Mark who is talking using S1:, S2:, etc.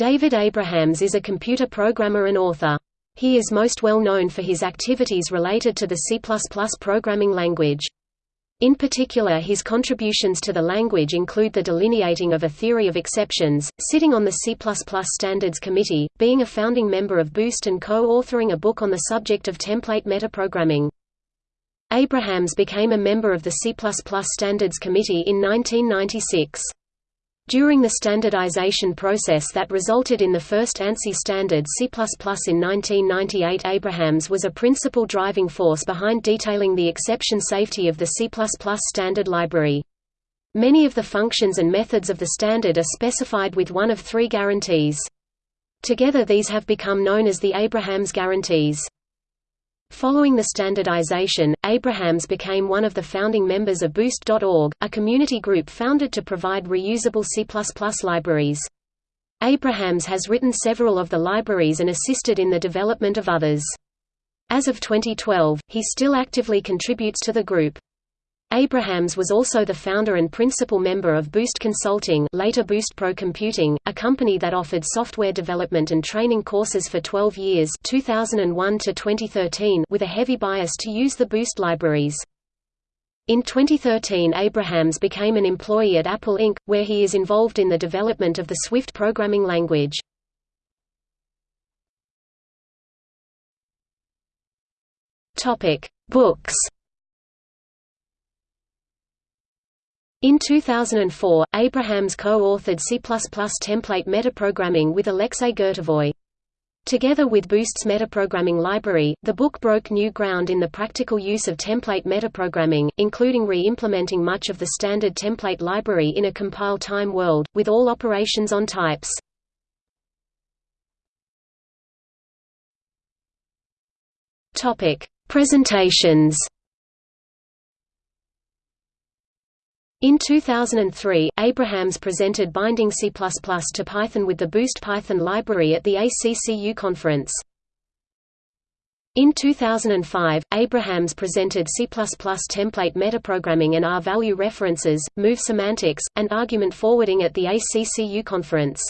S1: David Abrahams is a computer programmer and author. He is most well known for his activities related to the C++ programming language. In particular his contributions to the language include the delineating of a theory of exceptions, sitting on the C++ Standards Committee, being a founding member of Boost and co-authoring a book on the subject of template metaprogramming. Abrahams became a member of the C++ Standards Committee in 1996. During the standardization process that resulted in the first ANSI standard C++ in 1998 Abrahams was a principal driving force behind detailing the exception safety of the C++ standard library. Many of the functions and methods of the standard are specified with one of three guarantees. Together these have become known as the Abrahams guarantees. Following the standardization, Abrahams became one of the founding members of Boost.org, a community group founded to provide reusable C++ libraries. Abrahams has written several of the libraries and assisted in the development of others. As of 2012, he still actively contributes to the group. Abrahams was also the founder and principal member of Boost Consulting later Boost Pro Computing, a company that offered software development and training courses for 12 years 2001 to 2013 with a heavy bias to use the Boost libraries. In 2013 Abrahams became an employee at Apple Inc., where he is involved in the development of the Swift programming language. Books In 2004, Abrahams co-authored C++ template metaprogramming with Alexei Gurtovoy. Together with Boost's metaprogramming library, the book broke new ground in the practical use of template metaprogramming, including re-implementing much of the standard template library in a compile-time world, with all operations on types. Presentations In 2003, Abrahams presented binding C++ to Python with the Boost Python library at the ACCU conference. In 2005, Abrahams presented C++ template metaprogramming and R-value references, move semantics, and argument forwarding at the ACCU conference.